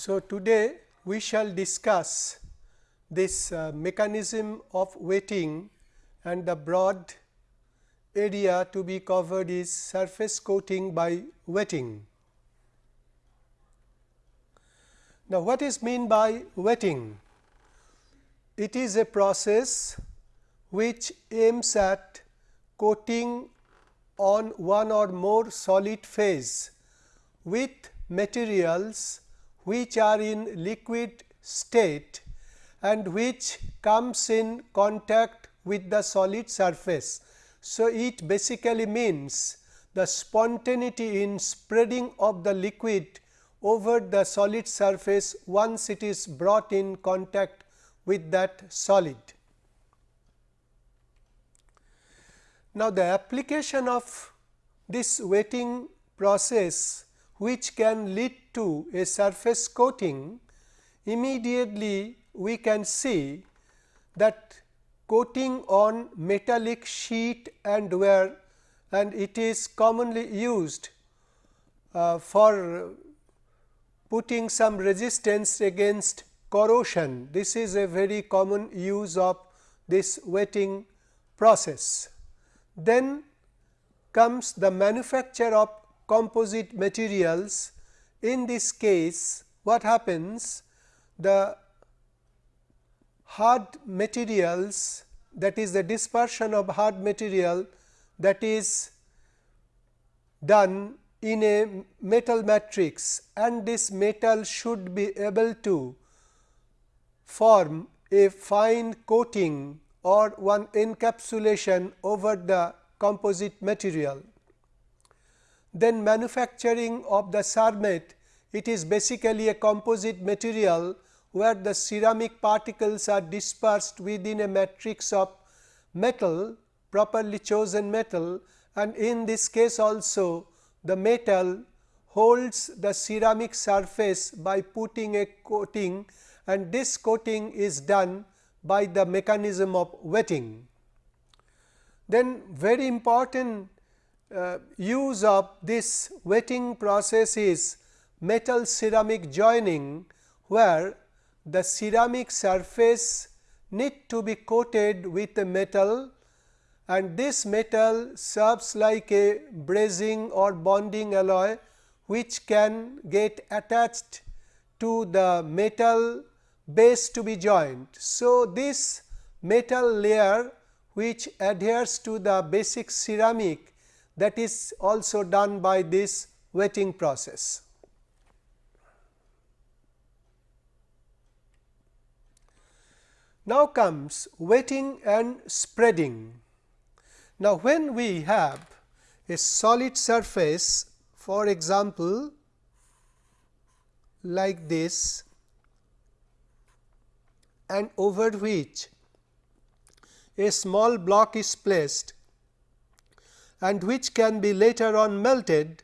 So, today we shall discuss this uh, mechanism of wetting and the broad area to be covered is surface coating by wetting. Now, what is mean by wetting? It is a process which aims at coating on one or more solid phase with materials which are in liquid state and which comes in contact with the solid surface. So, it basically means the spontaneity in spreading of the liquid over the solid surface once it is brought in contact with that solid. Now, the application of this wetting process which can lead to a surface coating, immediately we can see that coating on metallic sheet and wear and it is commonly used uh, for putting some resistance against corrosion. This is a very common use of this wetting process. Then comes the manufacture of composite materials. In this case, what happens? The hard materials that is the dispersion of hard material that is done in a metal matrix and this metal should be able to form a fine coating or one encapsulation over the composite material. Then manufacturing of the cermet it is basically a composite material where the ceramic particles are dispersed within a matrix of metal properly chosen metal and in this case also the metal holds the ceramic surface by putting a coating and this coating is done by the mechanism of wetting. Then very important uh, use of this wetting process is metal ceramic joining, where the ceramic surface need to be coated with a metal and this metal serves like a brazing or bonding alloy which can get attached to the metal base to be joined. So, this metal layer which adheres to the basic ceramic that is also done by this wetting process. Now comes wetting and spreading. Now, when we have a solid surface for example, like this and over which a small block is placed and which can be later on melted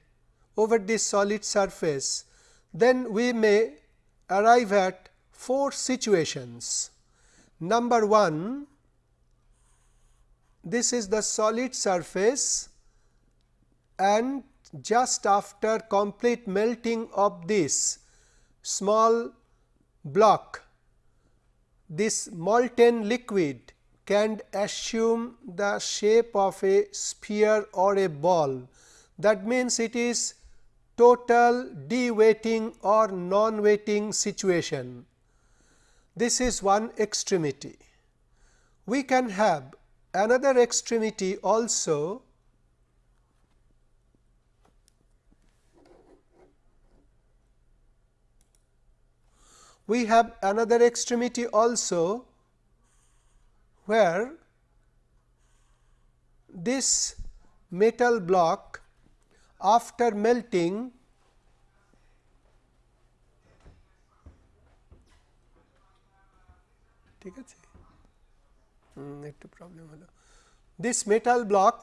over this solid surface, then we may arrive at four situations. Number 1, this is the solid surface and just after complete melting of this small block this molten liquid can assume the shape of a sphere or a ball. That means, it is total de-wetting or non-wetting situation. This is one extremity. We can have another extremity also we have another extremity also where this metal block after melting ঠিক আছে একটু problem হলো this metal block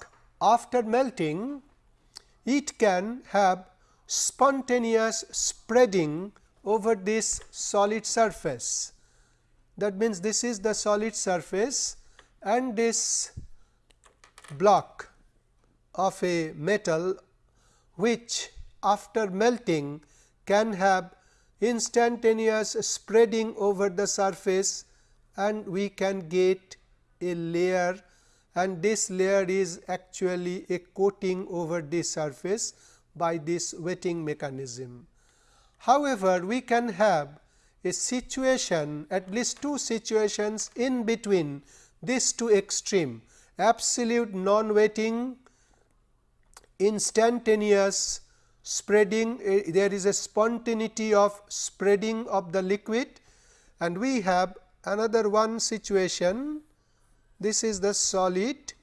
after melting it can have spontaneous spreading over this solid surface. That means, this is the solid surface and this block of a metal which after melting can have instantaneous spreading over the surface and we can get a layer and this layer is actually a coating over the surface by this wetting mechanism. However, we can have a situation at least two situations in between these two extreme. Absolute non wetting instantaneous spreading uh, there is a spontaneity of spreading of the liquid. And we have another one situation. This is the solid.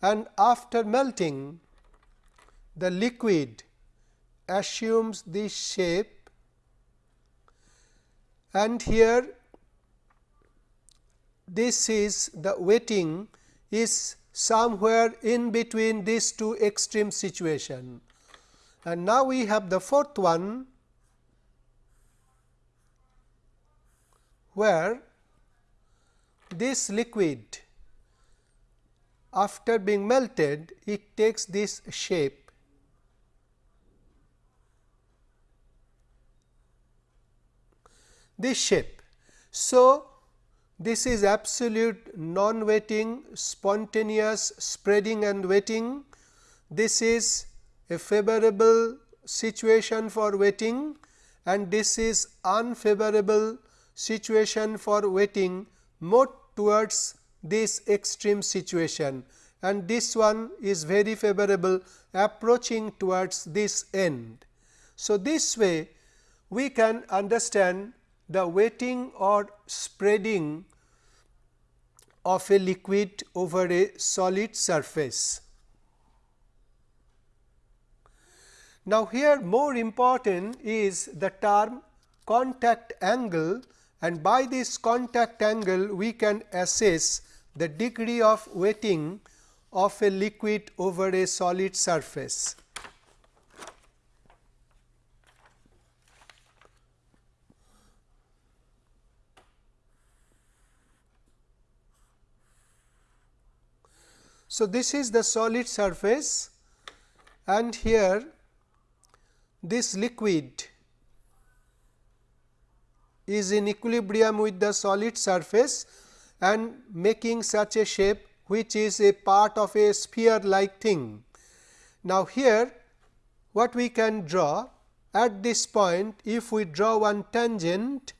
And after melting the liquid assumes this shape and here this is the wetting is somewhere in between these two extreme situation. And now, we have the fourth one where this liquid after being melted it takes this shape this shape. So, this is absolute non wetting spontaneous spreading and wetting. This is a favorable situation for wetting and this is unfavorable situation for wetting more towards this extreme situation and this one is very favorable approaching towards this end. So, this way we can understand the wetting or spreading of a liquid over a solid surface. Now, here more important is the term contact angle and by this contact angle we can assess the degree of wetting of a liquid over a solid surface. So, this is the solid surface and here this liquid is in equilibrium with the solid surface and making such a shape which is a part of a sphere like thing. Now, here what we can draw at this point if we draw one tangent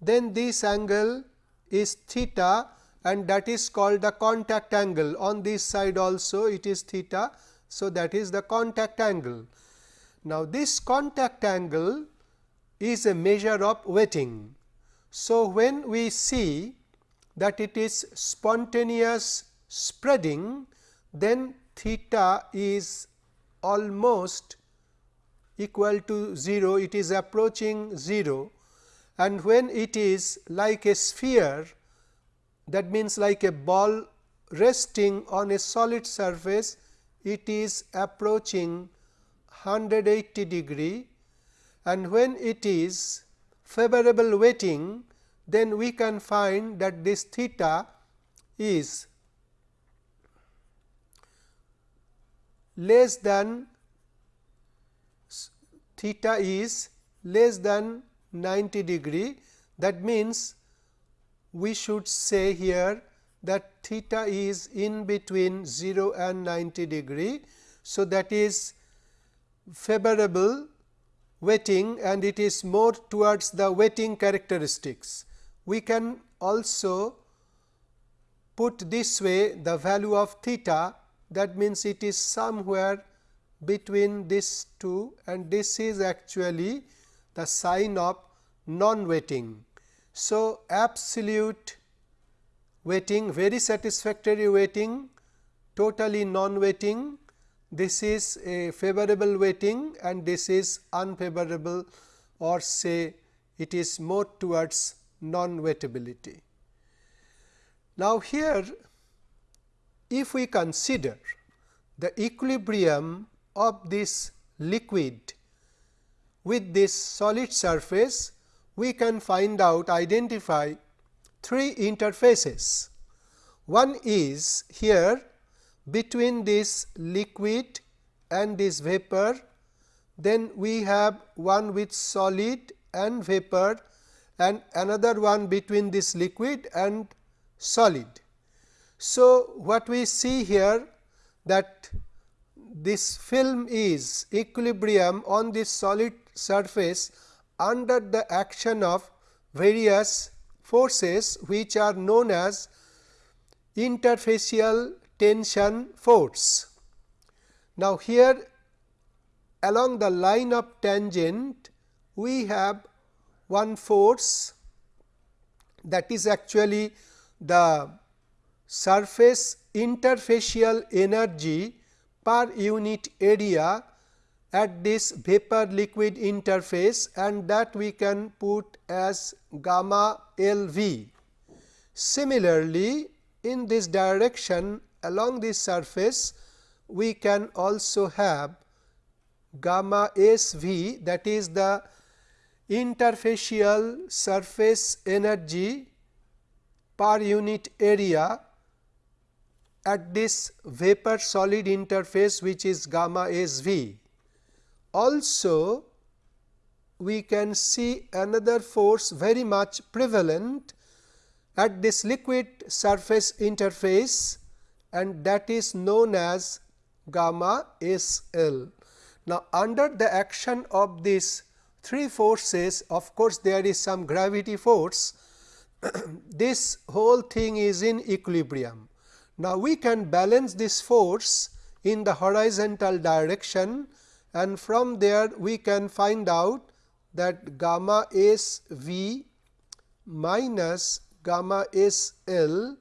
then this angle is theta and that is called the contact angle on this side also it is theta. So, that is the contact angle. Now, this contact angle is a measure of wetting. So, when we see that it is spontaneous spreading then theta is almost equal to 0 it is approaching 0 and when it is like a sphere that means like a ball resting on a solid surface it is approaching 180 degree. And when it is favorable wetting then we can find that this theta is less than theta is less than 90 degree. That means we should say here that theta is in between 0 and 90 degree. So, that is favorable wetting and it is more towards the wetting characteristics. We can also put this way the value of theta that means it is somewhere between these two and this is actually the sign of non wetting. So, absolute wetting very satisfactory wetting totally non wetting this is a favorable wetting and this is unfavorable or say it is more towards non wettability. Now, here if we consider the equilibrium of this liquid with this solid surface we can find out identify three interfaces. One is here between this liquid and this vapor then we have one with solid and vapor and another one between this liquid and solid. So, what we see here that this film is equilibrium on this solid surface under the action of various forces which are known as interfacial tension force. Now, here along the line of tangent we have one force that is actually the surface interfacial energy per unit area at this vapor liquid interface and that we can put as gamma L v. Similarly, in this direction along this surface we can also have gamma S v that is the interfacial surface energy per unit area at this vapor solid interface which is gamma S v. Also we can see another force very much prevalent at this liquid surface interface and that is known as gamma S L. Now, under the action of these three forces of course, there is some gravity force this whole thing is in equilibrium. Now, we can balance this force in the horizontal direction and from there we can find out that gamma S v minus gamma S L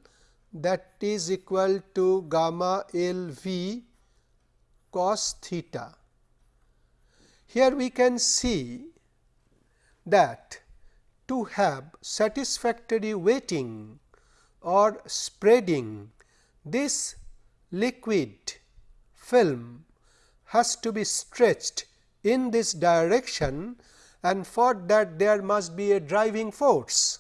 that is equal to gamma L v cos theta. Here we can see that to have satisfactory wetting or spreading this liquid film has to be stretched in this direction and for that there must be a driving force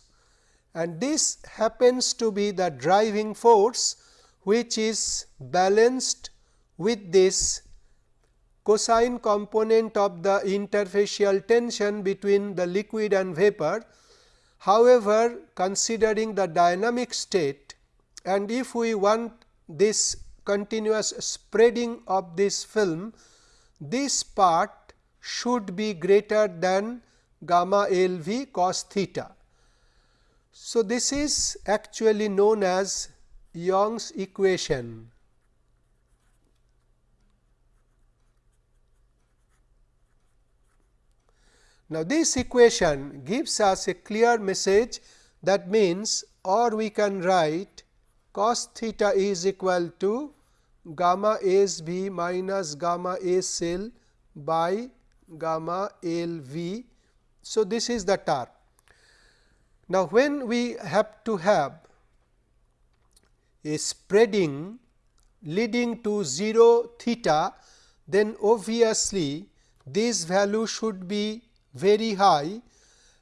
and this happens to be the driving force which is balanced with this cosine component of the interfacial tension between the liquid and vapor. However, considering the dynamic state and if we want this continuous spreading of this film, this part should be greater than gamma L v cos theta. So, this is actually known as Young's equation. Now, this equation gives us a clear message that means or we can write cos theta is equal to gamma S v minus gamma S L by gamma L v. So, this is the tar. Now, when we have to have a spreading leading to 0 theta, then obviously, this value should be very high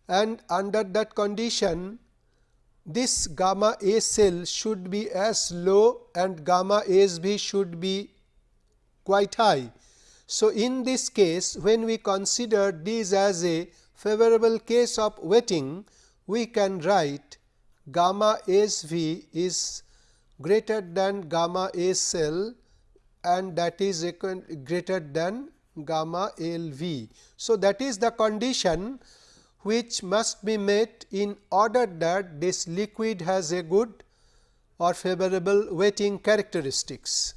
and under that condition this gamma S L should be as low and gamma S B should be quite high. So, in this case when we consider this as a favorable case of wetting, we can write gamma S V is greater than gamma S L and that is greater than gamma L v. So, that is the condition which must be met in order that this liquid has a good or favorable wetting characteristics.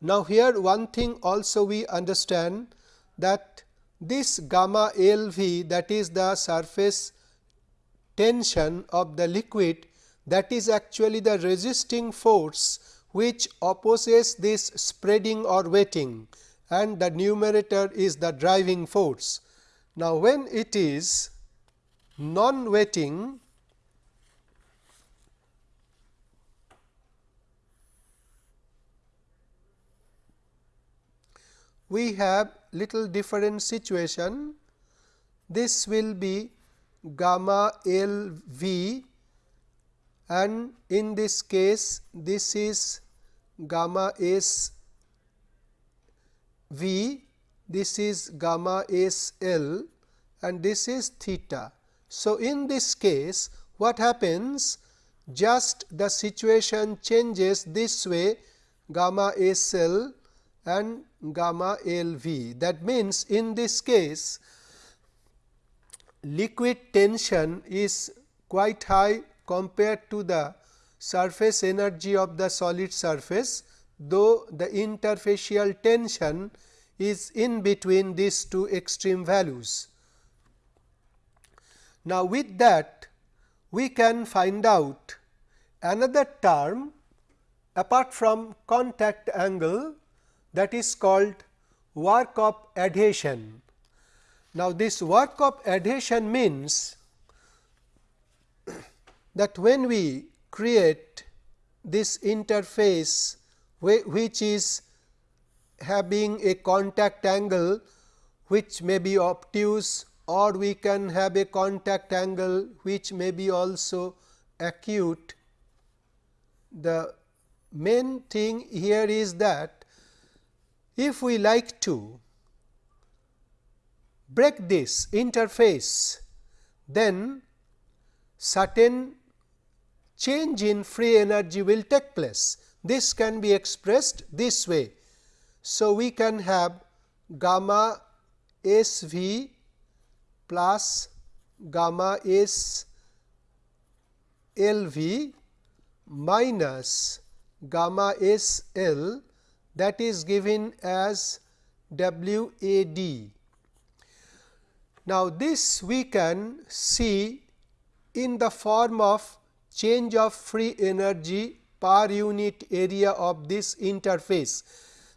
Now, here one thing also we understand that this gamma L v that is the surface tension of the liquid that is actually the resisting force which opposes this spreading or wetting and the numerator is the driving force. Now, when it is non wetting we have little different situation. This will be gamma L v and in this case this is gamma S v this is gamma S L and this is theta. So, in this case what happens just the situation changes this way gamma S L and gamma L V. That means, in this case liquid tension is quite high compared to the surface energy of the solid surface, though the interfacial tension is in between these two extreme values. Now, with that we can find out another term apart from contact angle that is called work of adhesion. Now, this work of adhesion means that when we create this interface which is having a contact angle which may be obtuse or we can have a contact angle which may be also acute. The main thing here is that if we like to break this interface, then certain change in free energy will take place. This can be expressed this way. So, we can have gamma S v plus gamma S L v minus gamma S L that is given as W A D. Now, this we can see in the form of change of free energy per unit area of this interface.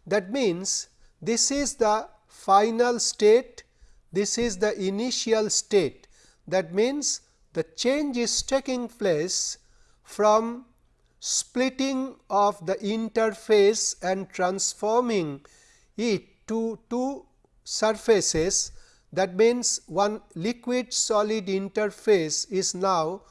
That means, this is the final state, this is the initial state. That means, the change is taking place from splitting of the interface and transforming it to two surfaces that means one liquid solid interface is now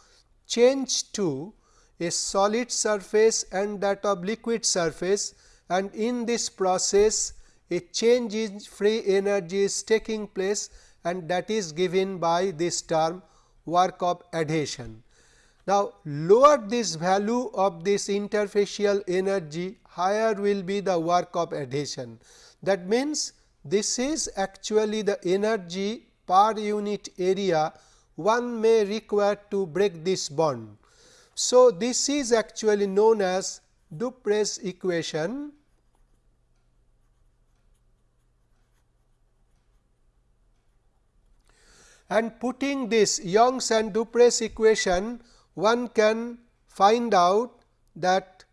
changed to a solid surface and that of liquid surface and in this process a change in free energy is taking place and that is given by this term work of adhesion. Now, lower this value of this interfacial energy higher will be the work of adhesion. That means, this is actually the energy per unit area one may require to break this bond. So, this is actually known as Dupre's equation and putting this Young's and Dupre's equation one can find out that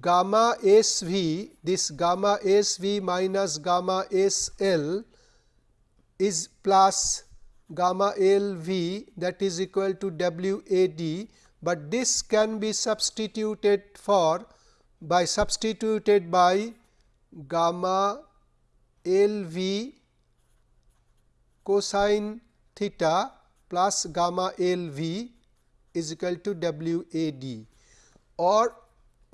gamma S v this gamma S v minus gamma S L is plus gamma L v that is equal to W A D, but this can be substituted for by substituted by gamma L v cosine theta plus gamma L v is equal to W A D or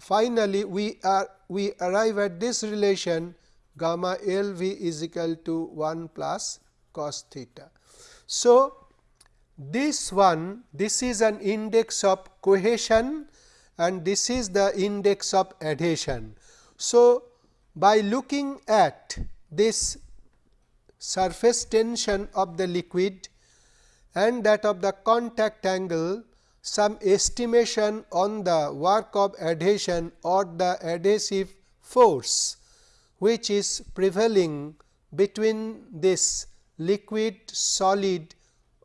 finally, we are we arrive at this relation gamma L v is equal to 1 plus cos theta. So, this one this is an index of cohesion and this is the index of adhesion. So, by looking at this surface tension of the liquid and that of the contact angle some estimation on the work of adhesion or the adhesive force which is prevailing between this liquid solid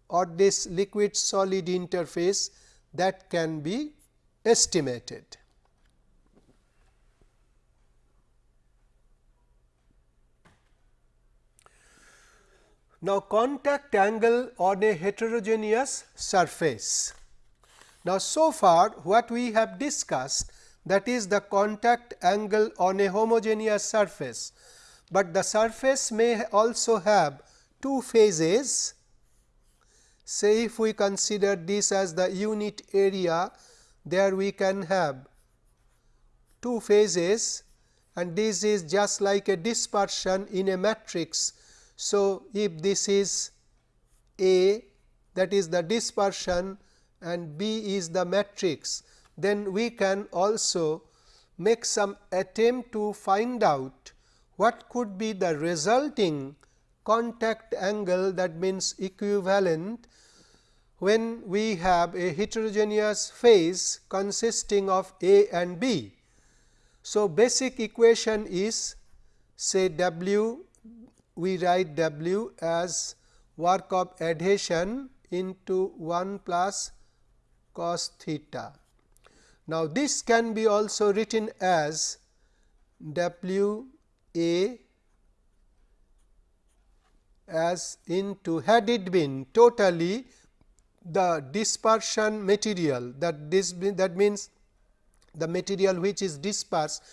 or this liquid solid interface that can be estimated. Now, contact angle on a heterogeneous surface. Now, so far what we have discussed that is the contact angle on a homogeneous surface, but the surface may also have two phases. Say if we consider this as the unit area, there we can have two phases and this is just like a dispersion in a matrix. So, if this is A that is the dispersion and B is the matrix, then we can also make some attempt to find out what could be the resulting contact angle that means equivalent when we have a heterogeneous phase consisting of A and B. So, basic equation is say W we write W as work of adhesion into 1 plus cos theta. Now, this can be also written as W A as into had it been totally the dispersion material that this that means the material which is dispersed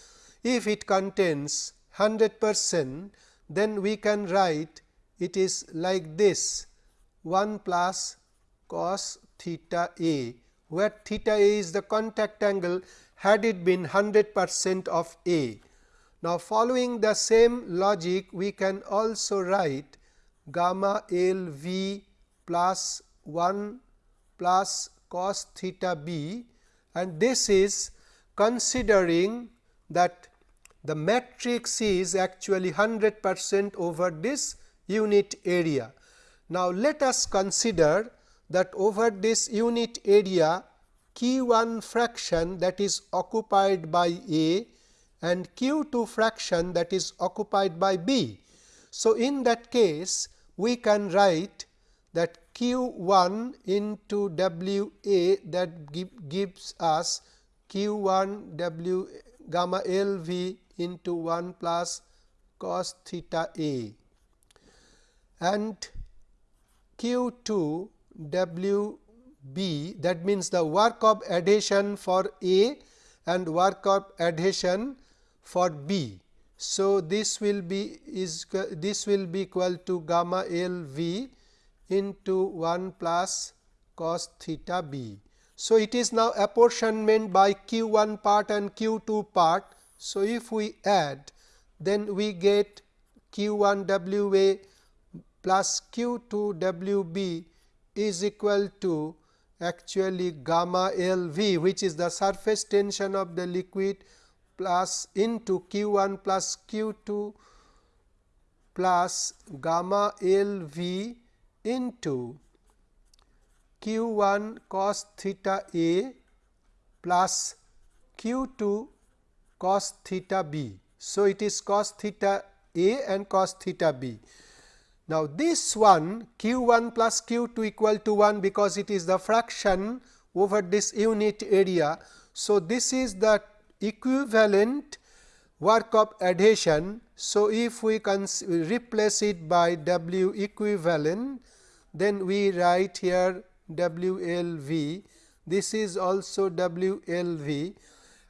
if it contains 100 percent then we can write it is like this 1 plus cos theta a where theta a is the contact angle had it been 100 percent of a. Now, following the same logic we can also write gamma L v plus 1 plus cos theta b and this is considering that the matrix is actually 100 percent over this unit area. Now, let us consider that over this unit area q 1 fraction that is occupied by A and q 2 fraction that is occupied by B. So, in that case we can write that q 1 into W A that give, gives us q 1 W gamma L V into 1 plus cos theta A and q 2 W B that means the work of adhesion for A and work of adhesion for B. So, this will be is this will be equal to gamma L V into 1 plus cos theta B. So, it is now apportionment by q 1 part and q 2 part. So, if we add then we get q 1 W A plus q 2 W B is equal to actually gamma L V which is the surface tension of the liquid plus into q 1 plus q 2 plus gamma L V into q 1 cos theta A plus q 2 cos theta B. So, it is cos theta A and cos theta B. Now, this one q 1 plus q 2 equal to 1 because it is the fraction over this unit area. So, this is the equivalent work of adhesion. So, if we replace it by W equivalent then we write here W L V this is also W L V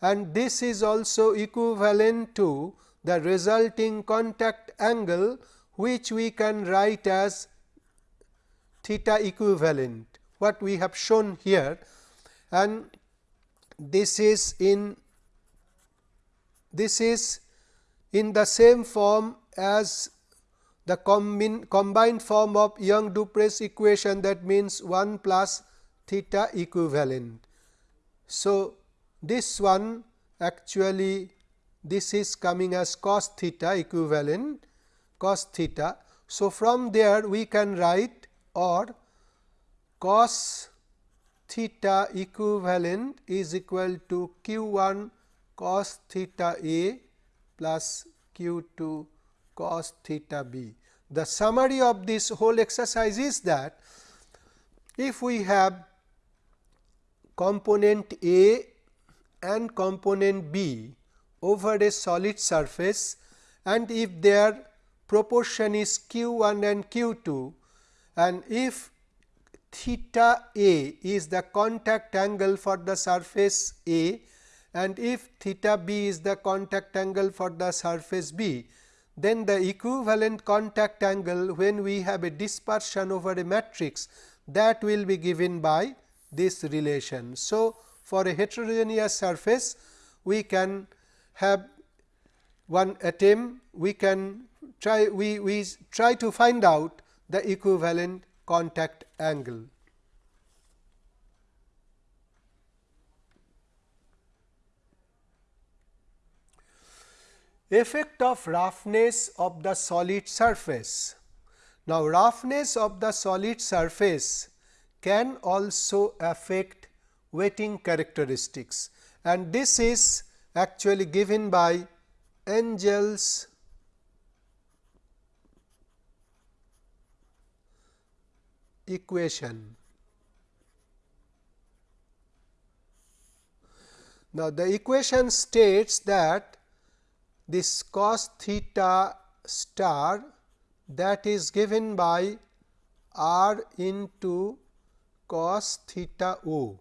and this is also equivalent to the resulting contact angle which we can write as theta equivalent what we have shown here and this is in this is in the same form as the combine, combined form of Young Dupre's equation that means 1 plus theta equivalent. So, this one actually this is coming as cos theta equivalent cos theta. So, from there we can write or cos theta equivalent is equal to q 1 cos theta a plus q 2 cos theta b. The summary of this whole exercise is that if we have component A and component B over a solid surface and if their proportion is q 1 and q 2 and if theta A is the contact angle for the surface A and if theta B is the contact angle for the surface B, then the equivalent contact angle when we have a dispersion over a matrix that will be given by this relation. So, for a heterogeneous surface we can have one atom we can try we, we try to find out the equivalent contact angle. Effect of roughness of the solid surface. Now, roughness of the solid surface can also affect wetting characteristics and this is actually given by Wenzel's equation. Now, the equation states that this cos theta star that is given by r into cos theta o.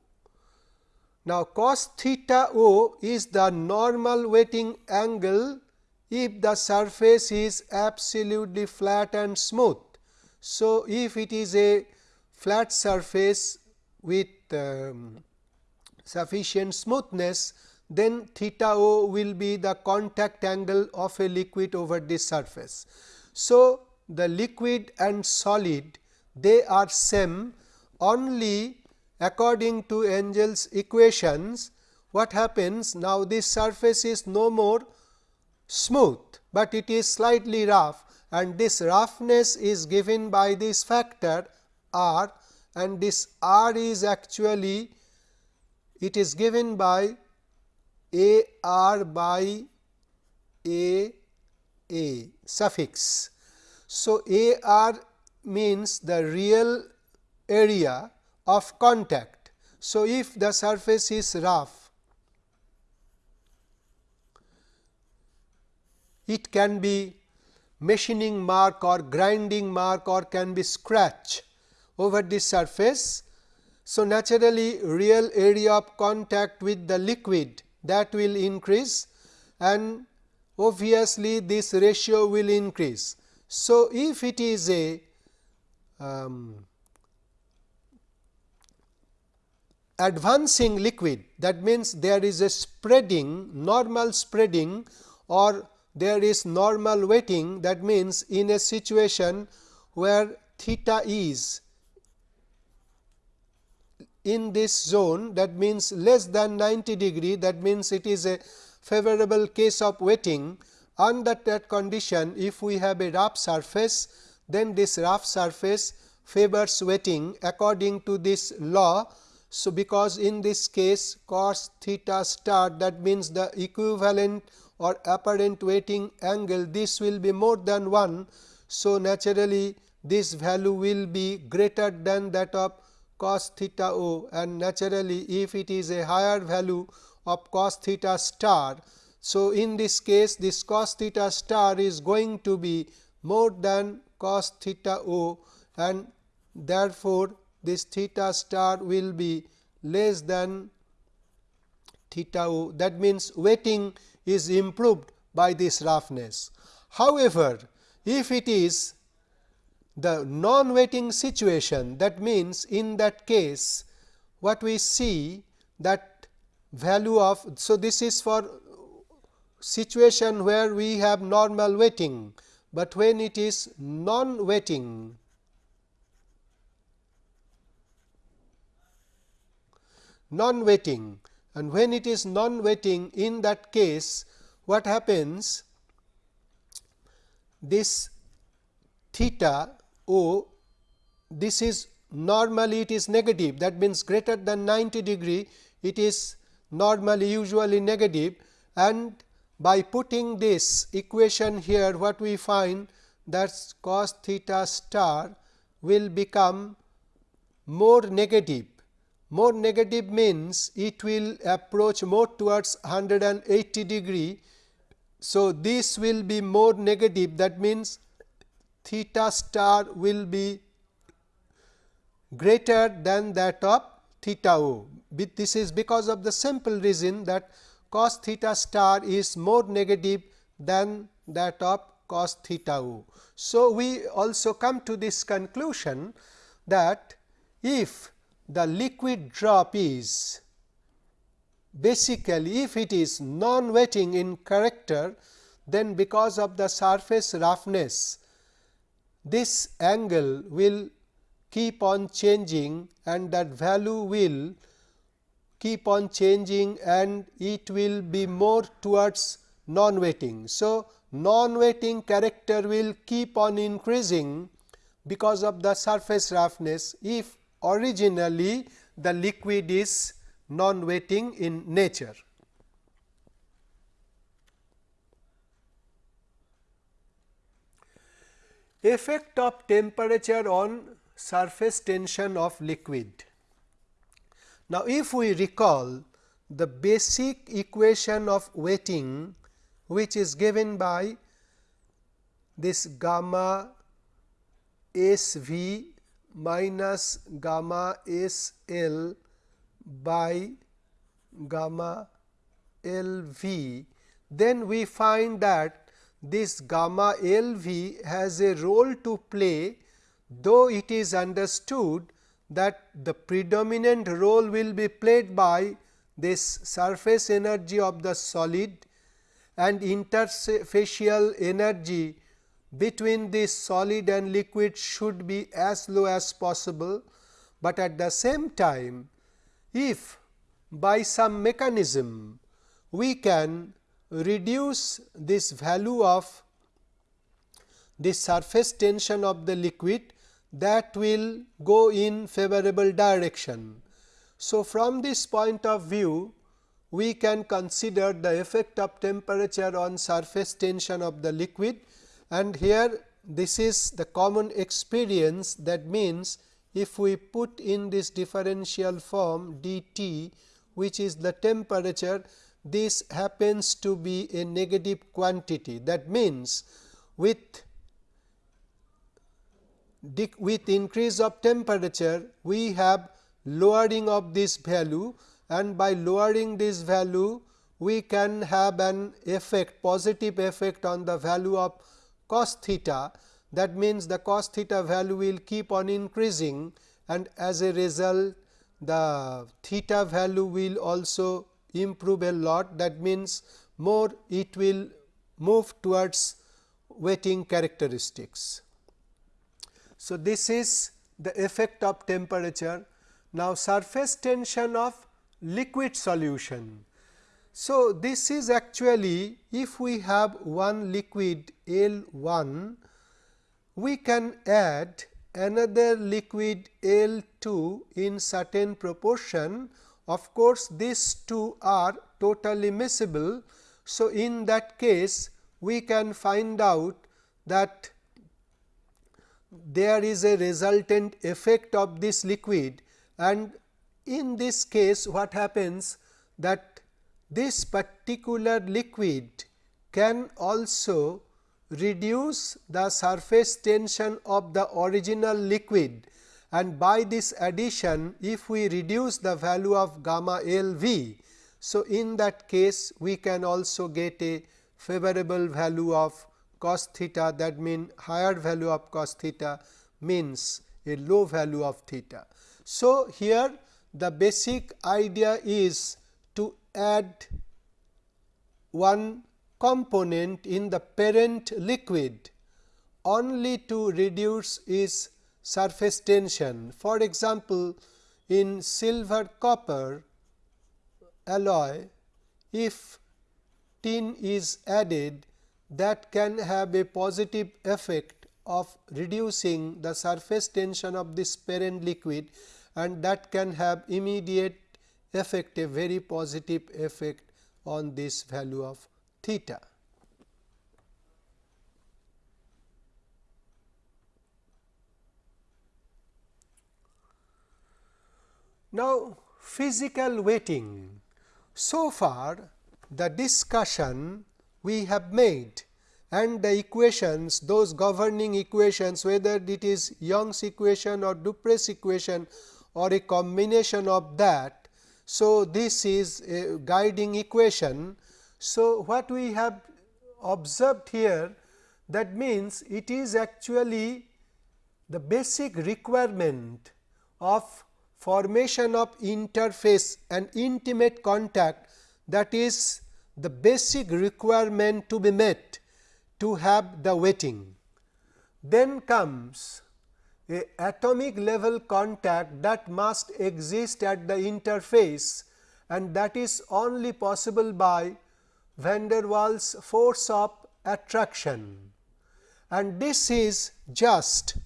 Now, cos theta o is the normal wetting angle if the surface is absolutely flat and smooth. So, if it is a flat surface with um, sufficient smoothness, then theta o will be the contact angle of a liquid over this surface. So, the liquid and solid they are same only according to Wenzel's equations what happens now this surface is no more smooth, but it is slightly rough and this roughness is given by this factor r and this r is actually it is given by a r by a a suffix. So, a r means the real area of contact. So, if the surface is rough, it can be machining mark or grinding mark or can be scratch over this surface. So, naturally real area of contact with the liquid that will increase and obviously this ratio will increase. So, if it is a um, advancing liquid. That means there is a spreading normal spreading or there is normal wetting. That means in a situation where theta is in this zone that means less than 90 degree that means it is a favorable case of wetting. Under that condition if we have a rough surface then this rough surface favors wetting. According to this law. So, because in this case cos theta star that means the equivalent or apparent wetting angle this will be more than 1. So, naturally this value will be greater than that of cos theta o and naturally if it is a higher value of cos theta star. So, in this case this cos theta star is going to be more than cos theta o and therefore, this theta star will be less than theta o that means wetting is improved by this roughness. However, if it is the non wetting situation that means in that case what we see that value of. So, this is for situation where we have normal wetting, but when it is non wetting non wetting and when it is non wetting in that case what happens? This theta o this is normally it is negative. That means greater than 90 degree it is normally usually negative. And by putting this equation here what we find? That cos theta star will become more negative more negative means it will approach more towards 180 degree. So, this will be more negative that means theta star will be greater than that of theta o. This is because of the simple reason that cos theta star is more negative than that of cos theta o. So, we also come to this conclusion that if the liquid drop is basically if it is non wetting in character then because of the surface roughness this angle will keep on changing and that value will keep on changing and it will be more towards non-wetting. So, non-wetting character will keep on increasing because of the surface roughness if originally the liquid is non-wetting in nature. Effect of temperature on surface tension of liquid. Now, if we recall the basic equation of wetting which is given by this gamma S v minus gamma S L by gamma L v, then we find that this gamma L v has a role to play, though it is understood that the predominant role will be played by this surface energy of the solid and interfacial energy between this solid and liquid should be as low as possible, but at the same time if by some mechanism we can reduce this value of the surface tension of the liquid that will go in favorable direction. So, from this point of view we can consider the effect of temperature on surface tension of the liquid and here this is the common experience that means if we put in this differential form d t which is the temperature this happens to be a negative quantity. That means with with increase of temperature we have lowering of this value. And by lowering this value we can have an effect positive effect on the value of cos theta that means the cos theta value will keep on increasing and as a result the theta value will also improve a lot that means more it will move towards wetting characteristics. So, this is the effect of temperature. Now, surface tension of liquid solution. So, this is actually if we have one liquid L 1, we can add another liquid L 2 in certain proportion. Of course, these two are totally miscible. So, in that case we can find out that there is a resultant effect of this liquid and in this case what happens that this particular liquid can also reduce the surface tension of the original liquid and by this addition if we reduce the value of gamma L v. So, in that case we can also get a favorable value of cos theta that mean higher value of cos theta means a low value of theta. So, here the basic idea is to add one component in the parent liquid only to reduce its surface tension. For example, in silver copper alloy if tin is added that can have a positive effect of reducing the surface tension of this parent liquid and that can have immediate effect a very positive effect on this value of theta. Now, physical wetting. So far the discussion we have made and the equations those governing equations whether it is Young's equation or Dupre's equation or a combination of that. So, this is a guiding equation. So, what we have observed here that means it is actually the basic requirement of formation of interface and intimate contact that is the basic requirement to be met to have the wetting. Then comes a atomic level contact that must exist at the interface and that is only possible by van der Waals force of attraction and this is just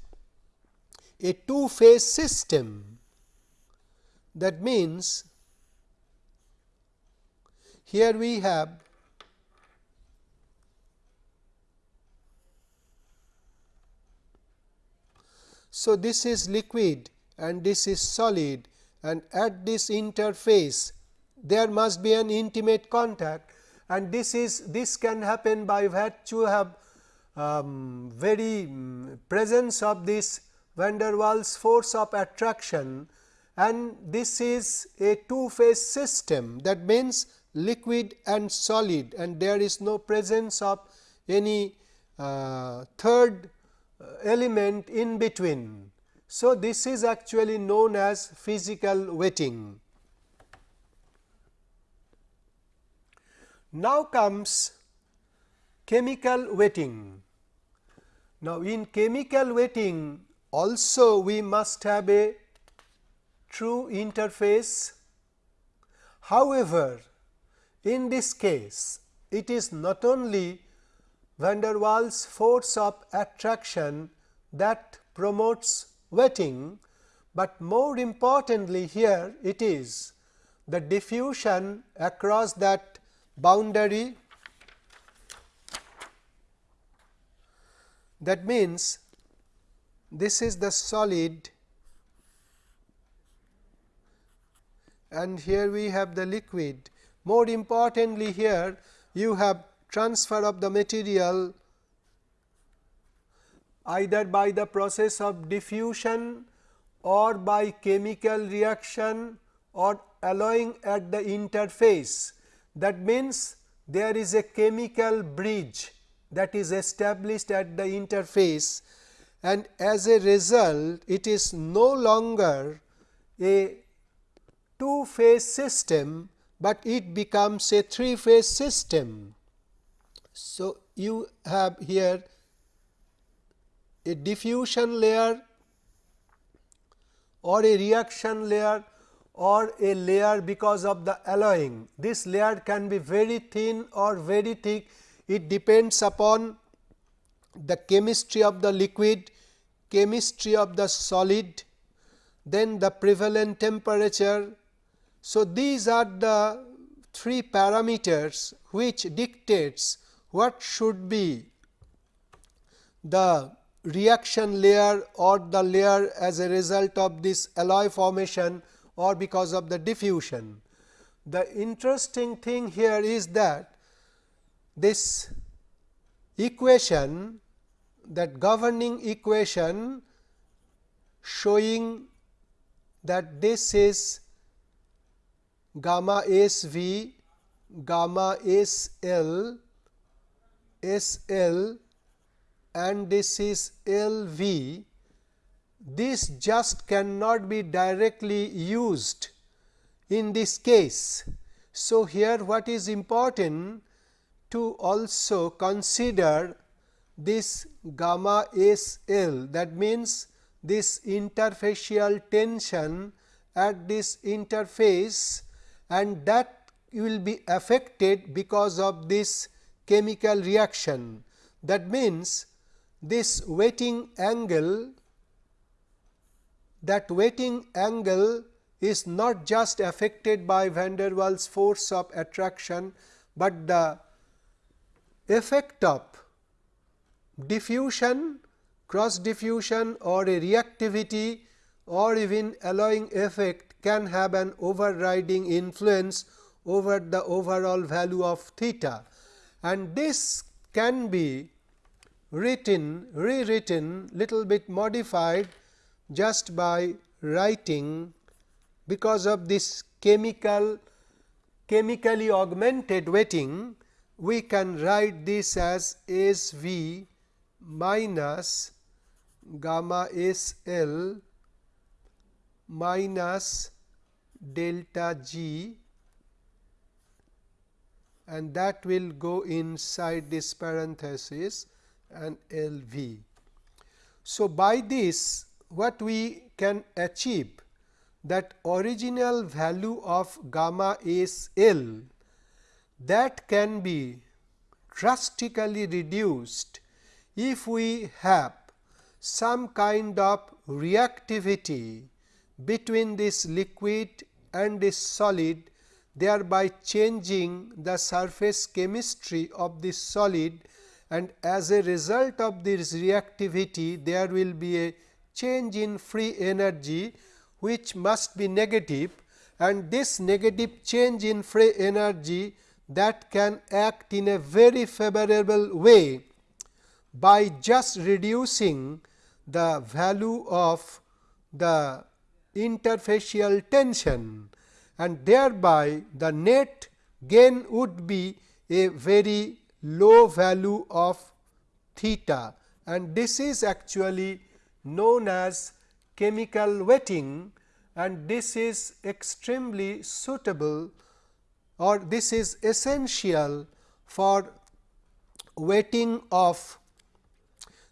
a two phase system. That means, here we have So, this is liquid and this is solid and at this interface there must be an intimate contact and this is this can happen by virtue of um, very um, presence of this van der Waals force of attraction and this is a two phase system. That means liquid and solid and there is no presence of any uh, third Uh, element in between. So, this is actually known as physical wetting. Now comes chemical wetting. Now, in chemical wetting also we must have a true interface. However, in this case it is not only van der Waals force of attraction that promotes wetting, but more importantly here it is the diffusion across that boundary that means this is the solid and here we have the liquid. More importantly here you have transfer of the material either by the process of diffusion or by chemical reaction or alloying at the interface. That means, there is a chemical bridge that is established at the interface and as a result it is no longer a two phase system, but it becomes a three phase system. So, you have here a diffusion layer or a reaction layer or a layer because of the alloying. This layer can be very thin or very thick it depends upon the chemistry of the liquid, chemistry of the solid, then the prevalent temperature. So, these are the three parameters which dictates what should be the reaction layer or the layer as a result of this alloy formation or because of the diffusion. The interesting thing here is that this equation that governing equation showing that this is gamma S v gamma S L S L and this is L v this just cannot be directly used in this case. So, here what is important to also consider this gamma S L that means this interfacial tension at this interface and that will be affected because of this chemical reaction. That means, this wetting angle that wetting angle is not just affected by van der Waals force of attraction, but the effect of diffusion, cross diffusion or a reactivity or even alloying effect can have an overriding influence over the overall value of theta and this can be written rewritten little bit modified just by writing because of this chemical chemically augmented wetting we can write this as S v minus gamma S L minus delta G and that will go inside this parenthesis and L v. So, by this what we can achieve that original value of gamma is L that can be drastically reduced if we have some kind of reactivity between this liquid and this solid thereby changing the surface chemistry of this solid and as a result of this reactivity there will be a change in free energy which must be negative and this negative change in free energy that can act in a very favorable way by just reducing the value of the interfacial tension and thereby the net gain would be a very low value of theta. And this is actually known as chemical wetting and this is extremely suitable or this is essential for wetting of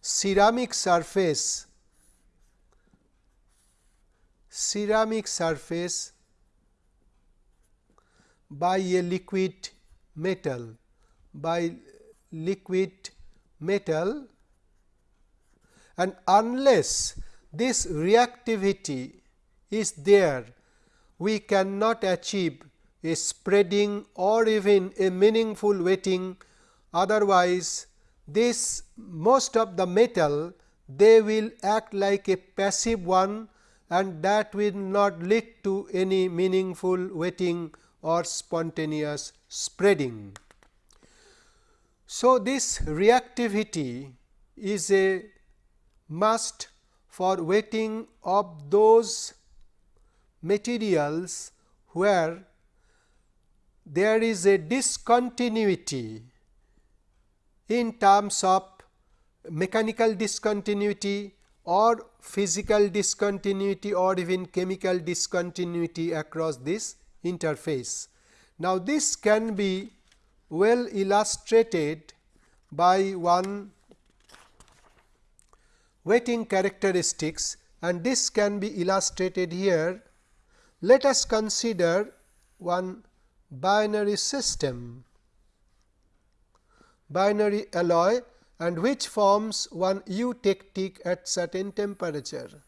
ceramic surface. Ceramic surface by a liquid metal by liquid metal and unless this reactivity is there we cannot achieve a spreading or even a meaningful wetting. Otherwise this most of the metal they will act like a passive one and that will not lead to any meaningful wetting or spontaneous spreading. So, this reactivity is a must for wetting of those materials where there is a discontinuity in terms of mechanical discontinuity or physical discontinuity or even chemical discontinuity across this interface. Now, this can be well illustrated by one wetting characteristics and this can be illustrated here. Let us consider one binary system, binary alloy and which forms one eutectic at certain temperature.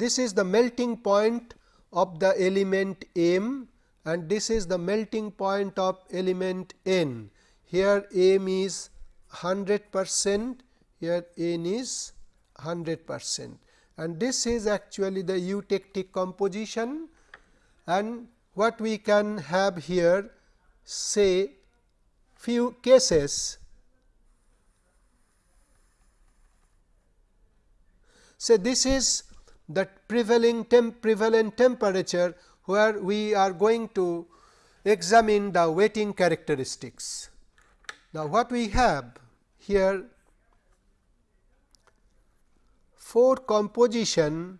This is the melting point of the element M and this is the melting point of element N. Here M is 100 percent, here N is 100 percent and this is actually the eutectic composition and what we can have here say few cases. So, this is the prevailing temp prevalent temperature where we are going to examine the wetting characteristics. Now, what we have here four composition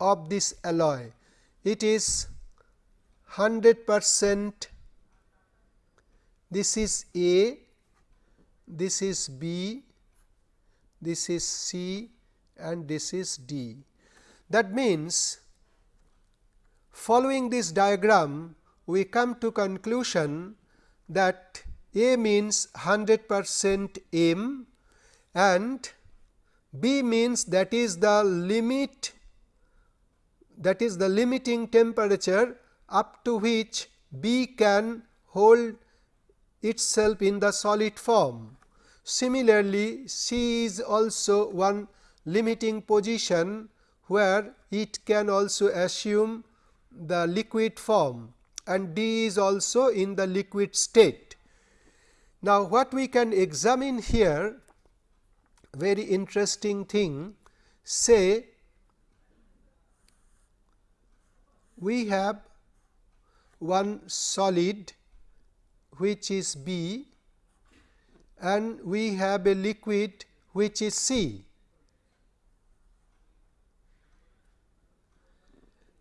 of this alloy. It is 100 percent this is A, this is B, this is C and this is D. That means, following this diagram we come to conclusion that A means 100 percent M and B means that is the limit that is the limiting temperature up to which B can hold itself in the solid form. Similarly, C is also one limiting position where it can also assume the liquid form and D is also in the liquid state. Now, what we can examine here very interesting thing say we have one solid which is B and we have a liquid which is C.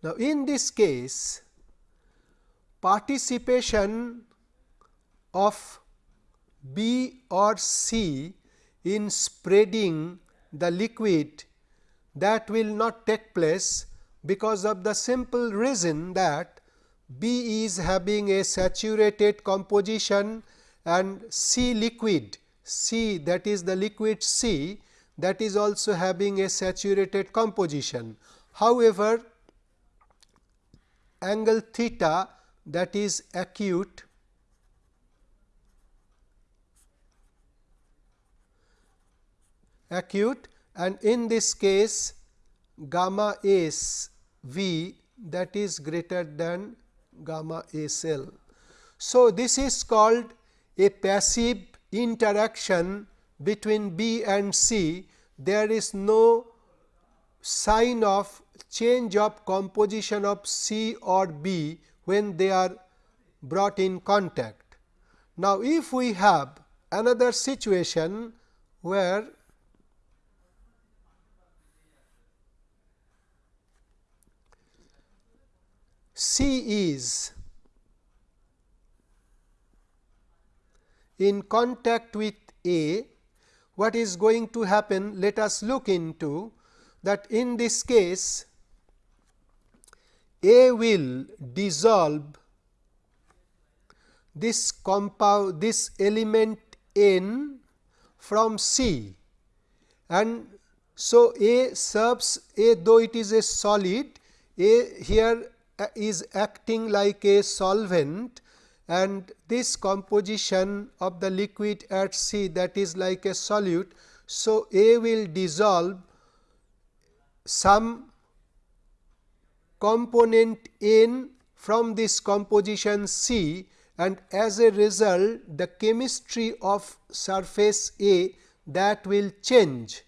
Now, in this case participation of B or C in spreading the liquid that will not take place because of the simple reason that B is having a saturated composition and C liquid C that is the liquid C that is also having a saturated composition. However, angle theta that is acute acute and in this case gamma s v that is greater than gamma s l. So, this is called a passive interaction between B and C, there is no sign of change of composition of C or B when they are brought in contact. Now, if we have another situation where C is in contact with A, what is going to happen? Let us look into that in this case A will dissolve this compound this element N from C and so A serves A though it is a solid A here uh, is acting like a solvent and this composition of the liquid at C that is like a solute. So, A will dissolve some component N from this composition C and as a result the chemistry of surface A that will change.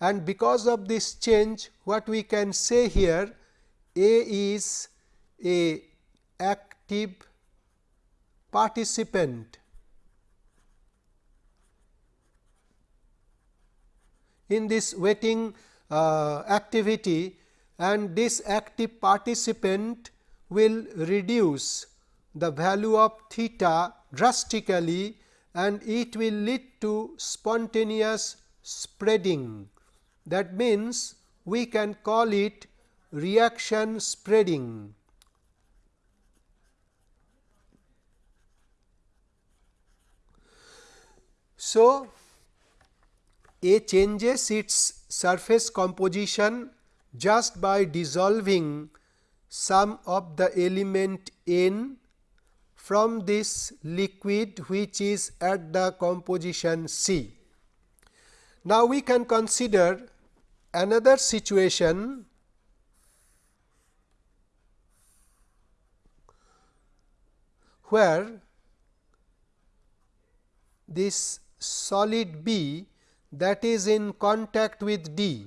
And because of this change what we can say here A is a active participant. In this wetting uh, activity and this active participant will reduce the value of theta drastically and it will lead to spontaneous spreading. That means, we can call it reaction spreading. So, A changes its surface composition just by dissolving some of the element N from this liquid which is at the composition C. Now, we can consider another situation where this solid B that is in contact with D.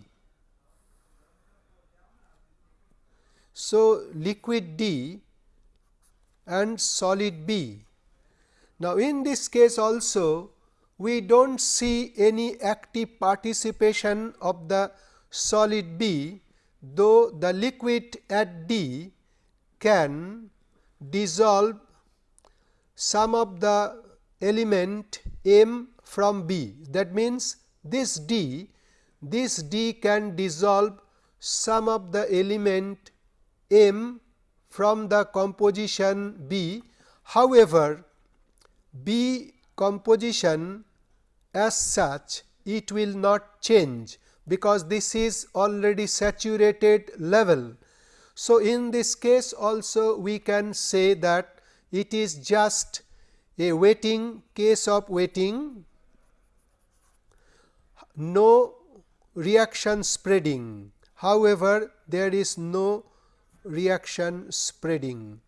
So, liquid D and solid B. Now, in this case also we do not see any active participation of the solid B, though the liquid at D can dissolve some of the element m from B. That means, this D, this D can dissolve some of the element m from the composition B. However, B composition as such it will not change because this is already saturated level. So, in this case also we can say that it is just a waiting case of wetting no reaction spreading. However there is no reaction spreading.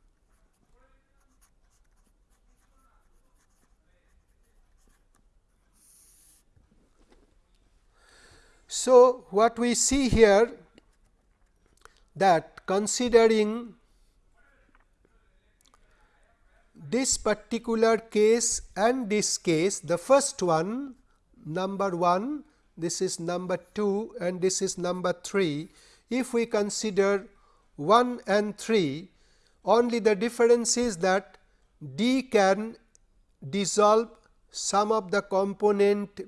So, what we see here that considering this particular case and this case the first one number 1 this is number 2 and this is number 3 if we consider 1 and 3 only the difference is that D can dissolve some of the component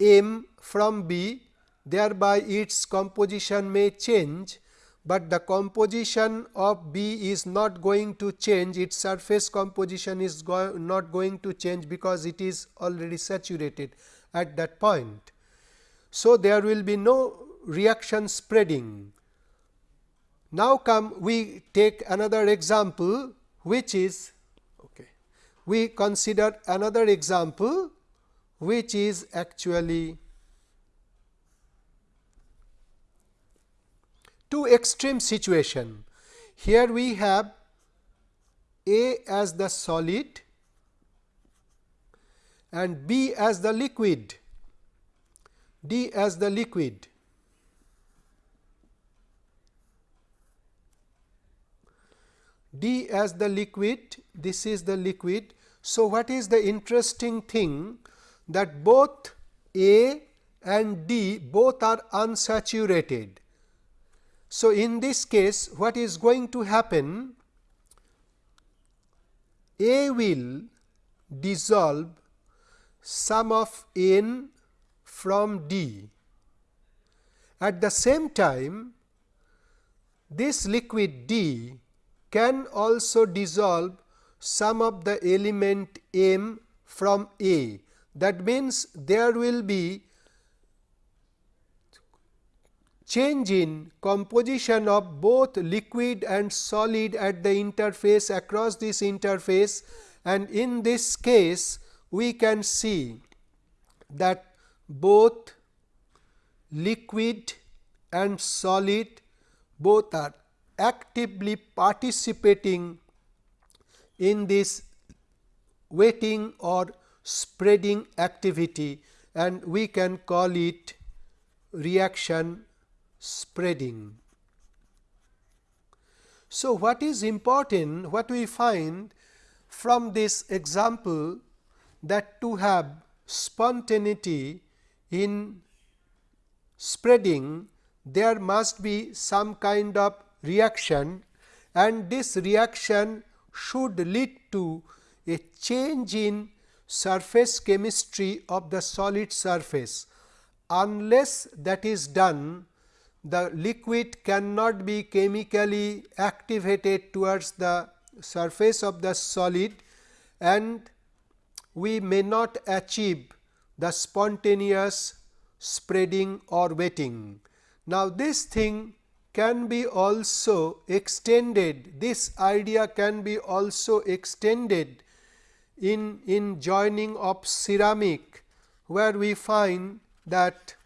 M from B thereby its composition may change, but the composition of B is not going to change its surface composition is go not going to change because it is already saturated at that point. So, there will be no reaction spreading. Now, come we take another example which is okay. we consider another example which is actually two extreme situation. Here we have A as the solid and B as the liquid, D as the liquid. D as the liquid, this is the liquid. So, what is the interesting thing that both A and D both are unsaturated. So, in this case what is going to happen? A will dissolve some of N from D. At the same time, this liquid D can also dissolve some of the element M from A. That means, there will be change in composition of both liquid and solid at the interface across this interface and in this case we can see that both liquid and solid both are actively participating in this wetting or spreading activity and we can call it reaction spreading. So, what is important what we find from this example that to have spontaneity in spreading there must be some kind of reaction and this reaction should lead to a change in surface chemistry of the solid surface. Unless that is done, the liquid cannot be chemically activated towards the surface of the solid and we may not achieve the spontaneous spreading or wetting. Now, this thing can be also extended, this idea can be also extended in, in joining of ceramic, where we find that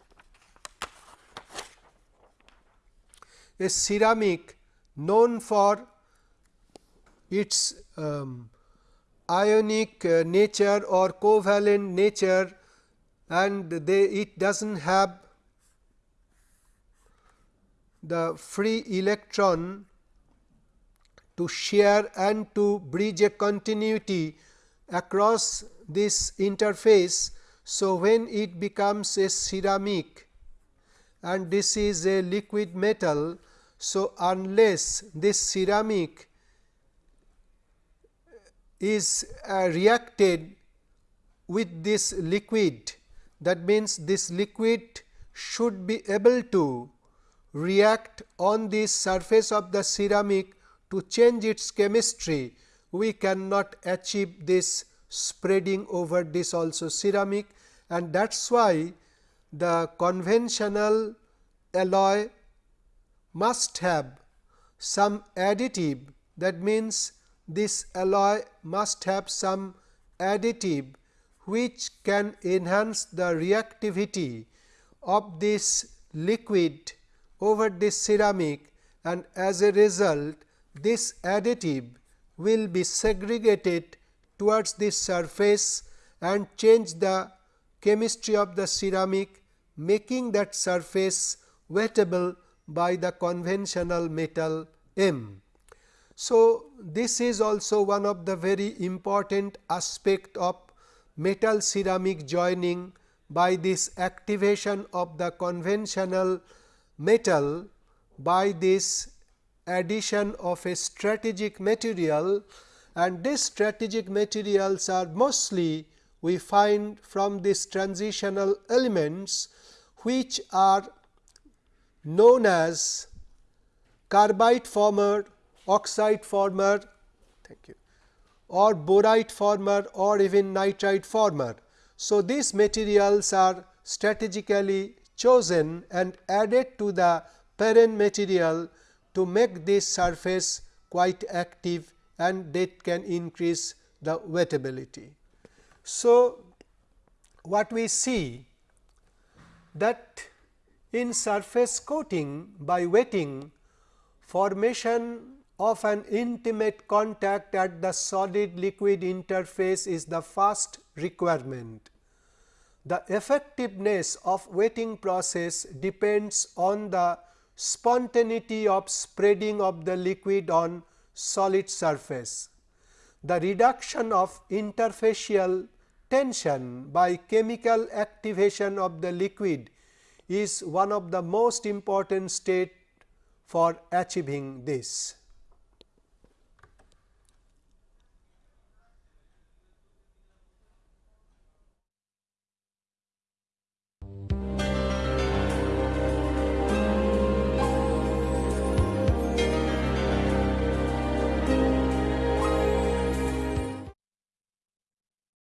a ceramic known for its um, ionic uh, nature or covalent nature and they it does not have the free electron to share and to bridge a continuity across this interface. So, when it becomes a ceramic and this is a liquid metal. So, unless this ceramic is uh, reacted with this liquid. That means, this liquid should be able to react on the surface of the ceramic to change its chemistry, we cannot achieve this spreading over this also ceramic and that is why the conventional alloy must have some additive. That means, this alloy must have some additive which can enhance the reactivity of this liquid over this ceramic and as a result this additive will be segregated towards this surface and change the chemistry of the ceramic making that surface wettable by the conventional metal M. So, this is also one of the very important aspect of metal ceramic joining by this activation of the conventional metal by this addition of a strategic material. And these strategic materials are mostly we find from these transitional elements which are known as carbide former, oxide former thank you, or boride former or even nitride former. So, these materials are strategically chosen and added to the parent material to make this surface quite active and that can increase the wettability. So, what we see that in surface coating by wetting formation of an intimate contact at the solid liquid interface is the first requirement. The effectiveness of wetting process depends on the spontaneity of spreading of the liquid on solid surface. The reduction of interfacial tension by chemical activation of the liquid is one of the most important state for achieving this.